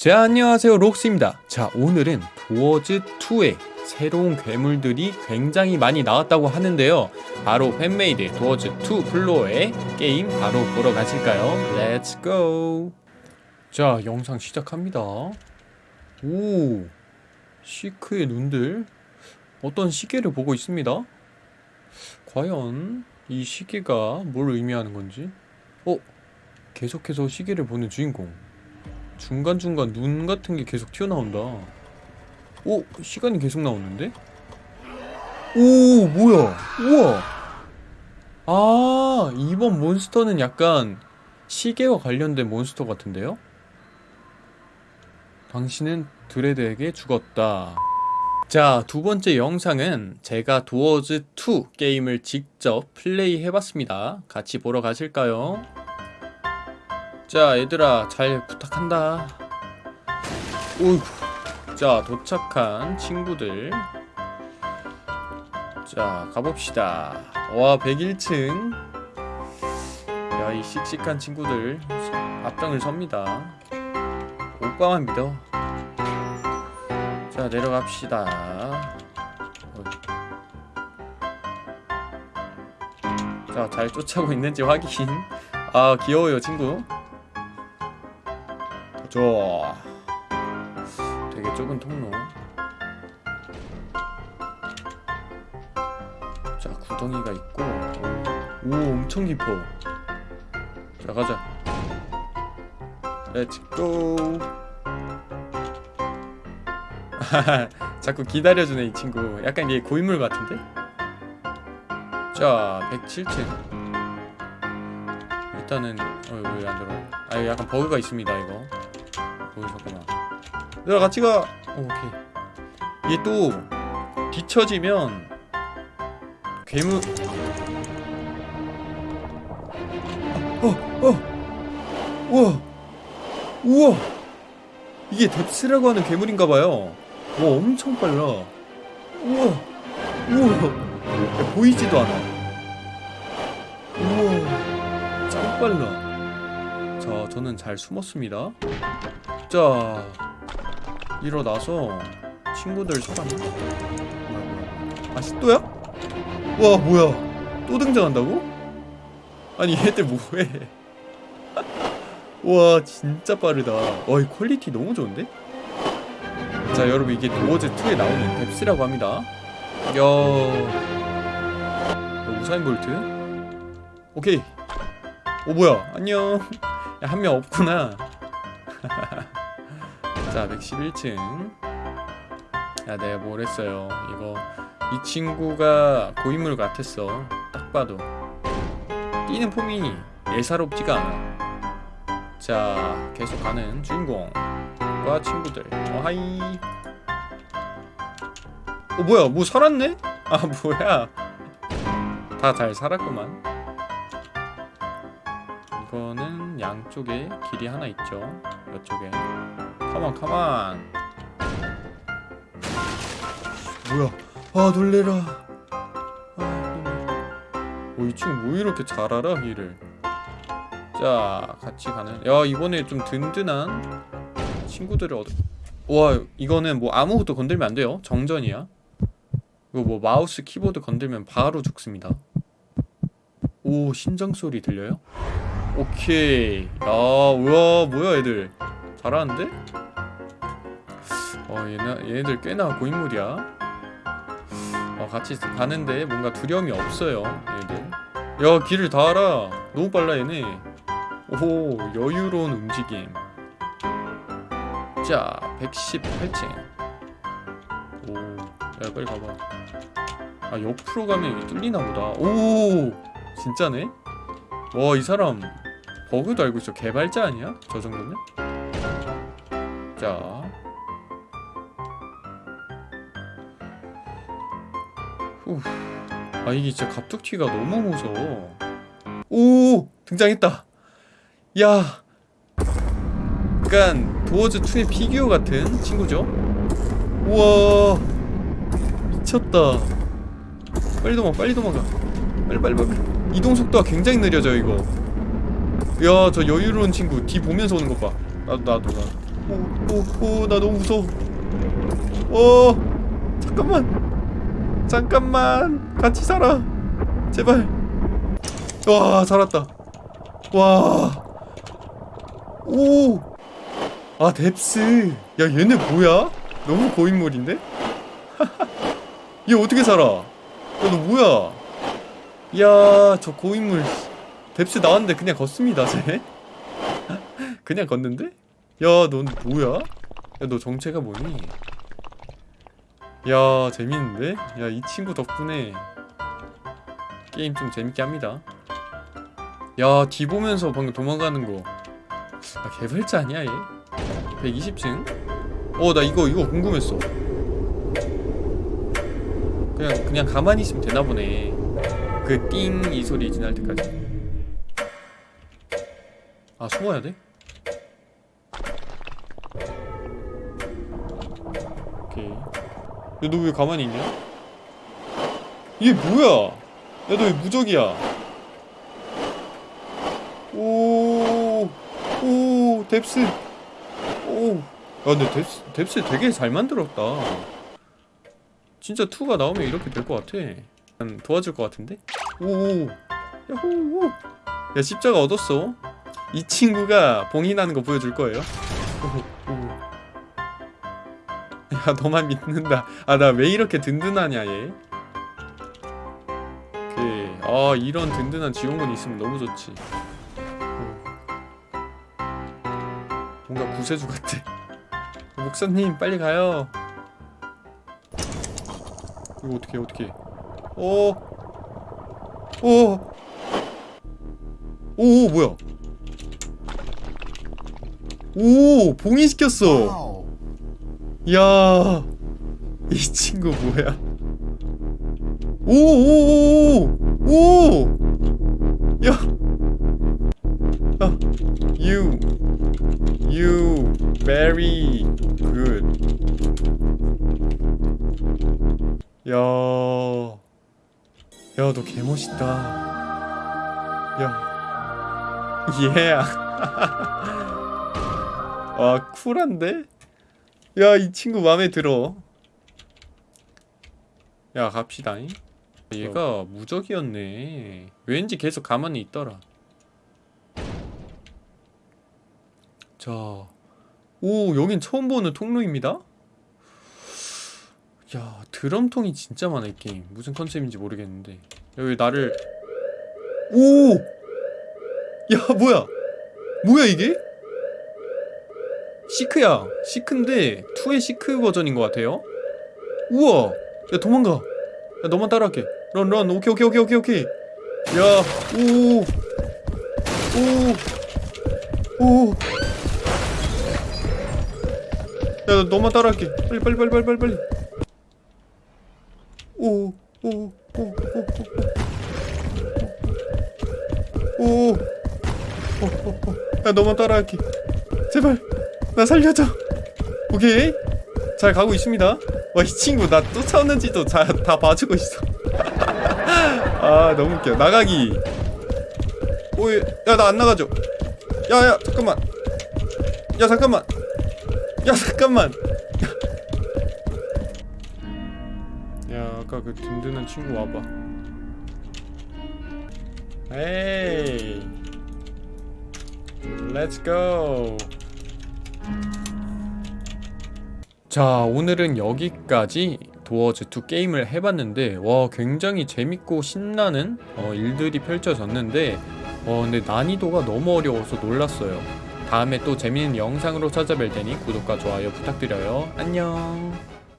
자 안녕하세요. 록스입니다. 자 오늘은 도어즈2의 새로운 괴물들이 굉장히 많이 나왔다고 하는데요. 바로 fan-made 도어즈2 플로어의 게임 바로 보러 가실까요? let's go 자 영상 시작합니다. 오 시크의 눈들. 어떤 시계를 보고 있습니다. 과연 이 시계가 뭘 의미하는 건지? 어? 계속해서 시계를 보는 주인공 중간중간 눈 같은 게 계속 튀어나온다 오! 시간이 계속 나오는데? 오 뭐야 우와 아 이번 몬스터는 약간 시계와 관련된 몬스터 같은데요? 당신은 드레드에게 죽었다 자 두 번째 영상은 제가 도어즈2 게임을 직접 플레이 해봤습니다 같이 보러 가실까요? 자 얘들아 잘 부탁한다. 오이구. 자 도착한 친구들. 자 가봅시다. 와 101층. 야 이 씩씩한 친구들. 앞장을 섭니다. 오빠만 믿어 자 내려갑시다. 자 잘 쫓아오고 있는지 확인. 아 귀여워요 친구 좋아. 되게 좁은 통로. 자 구덩이가 있고. 오 엄청 깊어. 자 가자. let's go 자꾸 기다려주네 이 친구. 약간 얘 고인물 같은데? 자 107층 일단은 어왜안 들어 아 약간 버그가 있습니다 이거 보이셨구나. 얘들아 같이 가. 오, 오케이. 이게 또 뒤처지면 괴물. 어! 어! 우와. 우와. 이게 뎁스라고 하는 괴물인가봐요. 와 엄청 빨라. 우와. 우와. 야, 보이지도 않아. 우와. 짱 빨라. 자 저는 잘 숨었습니다 자 일어나서 친구들 찾았나? 뭐야 뭐야. 아 십도야? 와 뭐야. 또 등장한다고? 아니 얘들 뭐해? 와 진짜 빠르다. 와 이 퀄리티 너무 좋은데? 자 여러분 이게 도어즈2에 나오는 뎁스라고 합니다. 야. 우사인 볼트? 오케이. 오 뭐야. 안녕. 한명 없구나 자 111층. 야 내가 뭘 했어요? 이거 이 친구가 고인물 같았어. 딱 봐도. 뛰는 폼이 예사롭지가 않아. 자 계속 가는 주인공과 친구들. 어하이. 어 뭐야? 뭐 살았네? 아 뭐야? 다 잘 살았구만. 이거는 양쪽에 길이 하나 있죠? 이쪽에 가만 가만 뭐야? 아 놀래라. 아, 어, 이 친구 뭐 이렇게 잘 알아 길을 자 같이 가는. 야 이번에 좀 든든한 친구들을 얻어 와 이거는 뭐 아무것도 건들면 안 돼요. 정전이야. 이거 뭐 마우스 키보드 건들면 바로 죽습니다. 오 심장 소리 들려요? 오케이. 야 우와 뭐야 얘들. 잘하는데? 어 얘네, 얘네들 꽤나 고인물이야. 어 같이 가는데 뭔가 두려움이 없어요 얘들. 야 길을 다 알아. 너무 빨라 얘네. 오 여유로운 움직임. 자 118층. 오야 빨리 가봐. 아 옆으로 가면 뚫리나 보다. 오 진짜네? 와 이 사람 버그도 알고 있어. 개발자 아니야? 저 정도면? 자 후. 아 이게 진짜 갑툭튀가 너무 무서워. 오 등장했다. 야. 약간 도어즈2의 피규어 같은 친구죠? 우와. 미쳤다. 빨리 도망 빨리 도망가. 빨리 빨리 빨리. 이동 속도가 굉장히 느려져 이거. 야 저 여유로운 친구. 뒤 보면서 오는 것봐. 나도 나도 나도. 오오오나 너무 무서워. 어 잠깐만 잠깐만. 같이 살아. 제발. 와 살았다. 와오아 뎁스. 야 얘네 뭐야? 너무 고인물인데? 얘 어떻게 살아? 야너 뭐야? 이야 저 고인물. 뎁스 나왔는데 그냥 걷습니다 쟤. 그냥 걷는데? 야 넌 뭐야? 야 너 정체가 뭐니? 야 재밌는데? 야 이 친구 덕분에 게임 좀 재밌게 합니다 야 뒤 보면서 방금 도망가는 거 아, 개발자 아니야 얘? 120층? 어 나 이거 이거 궁금했어 그냥 그냥 가만히 있으면 되나 보네 그 띵 이 소리 지날 때까지 아 숨어야 돼? 너 왜 가만히 있냐? 이게 뭐야? 야 너 왜 무적이야? 오, 오, 뎁스. 오. 야 근데 뎁스, 뎁스 되게 잘 만들었다. 진짜 2가 나오면 이렇게 될 것 같아. 난 도와줄 것 같은데? 오, 야호, 오. 야 십자가 얻었어. 이 친구가 봉인하는 거 보여줄 거예요. 야 너만 믿는다. 아 나 왜 이렇게 든든하냐 얘. 오케이. 아 이런 든든한 지원군이 있으면 너무 좋지. 어. 뭔가 구세주 같아. 어, 목사님 빨리 가요. 이거 어떻게 어떻게? 오. 오. 오 뭐야? 오 봉인시켰어. 야, 이 친구 뭐야? 오오오오 오, 야, 야, you, you very good. 야, 야, 너 개멋있다. 야, 얘야. 와, 쿨한데? 야, 이 친구 마음에 들어. 야, 갑시다 잉. 얘가 무적이었네. 왠지 계속 가만히 있더라. 자, 오, 여긴 처음 보는 통로입니다. 야, 드럼통이 진짜 많아 이 게임. 무슨 컨셉인지 모르겠는데. 여기 나를 오! 야, 뭐야? 뭐야 이게? 시크야. 시크인데 2의 시크 버전인 것 같아요. 우와. 야 도망가. 야 너만 따라할게. 런런. 오케이 오케이 오케이 오케이 오케이. 야 오오오 야 너만 따라할게. 빨리 빨리 빨리 빨리 빨리 빨리. 오오오오오오야 너만 따라할게. 제발 나 살려줘. 오케이. 잘 가고 있습니다. 와 이 친구 나 쫓아오는지도 자, 다 봐주고 있어. 아 너무 웃겨. 나가기. 오이 야나 안 나가죠. 야야 잠깐만. 야 잠깐만. 야 잠깐만. 야 아까 그 든든한 친구 와봐. 에이. let's go 자 오늘은 여기까지 도어즈2 게임을 해봤는데 와 굉장히 재밌고 신나는 어, 일들이 펼쳐졌는데 어, 근데 난이도가 너무 어려워서 놀랐어요. 다음에 또 재밌는 영상으로 찾아뵐 테니 구독과 좋아요 부탁드려요. 안녕